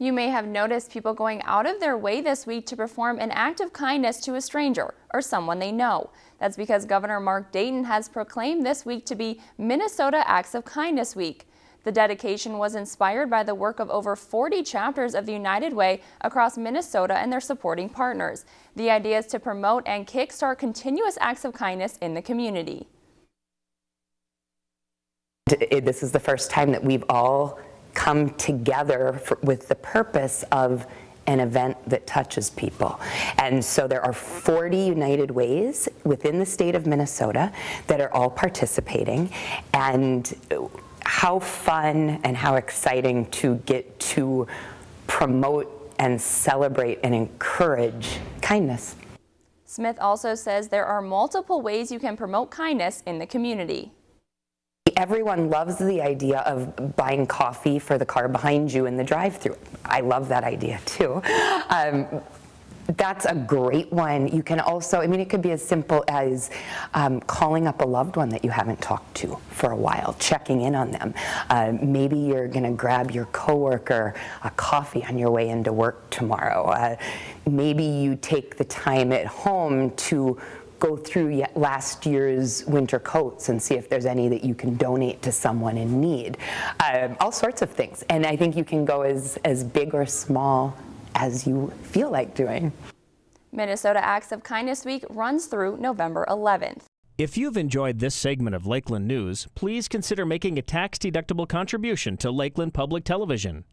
You may have noticed people going out of their way this week to perform an act of kindness to a stranger or someone they know. That's because Governor Mark Dayton has proclaimed this week to be Minnesota Acts of Kindness Week. The dedication was inspired by the work of over 40 chapters of the United Way across Minnesota and their supporting partners. The idea is to promote and kickstart continuous acts of kindness in the community. This is the first time that we've all come together for, with the purpose of an event that touches people. And so there are 40 United Ways within the state of Minnesota that are all participating. And how fun and how exciting to get to promote and celebrate and encourage kindness. Smith also says there are multiple ways you can promote kindness in the community. Everyone loves the idea of buying coffee for the car behind you in the drive-through. I love that idea too. Um, that's a great one. You can also, I mean, it could be as simple as um, calling up a loved one that you haven't talked to for a while, checking in on them. Uh, maybe you're going to grab your coworker a coffee on your way into work tomorrow. Uh, maybe you take the time at home to go through last year's winter coats and see if there's any that you can donate to someone in need. Um, all sorts of things. And I think you can go as, as big or small as you feel like doing. Minnesota Acts of Kindness Week runs through November 11th. If you've enjoyed this segment of Lakeland News, please consider making a tax-deductible contribution to Lakeland Public Television.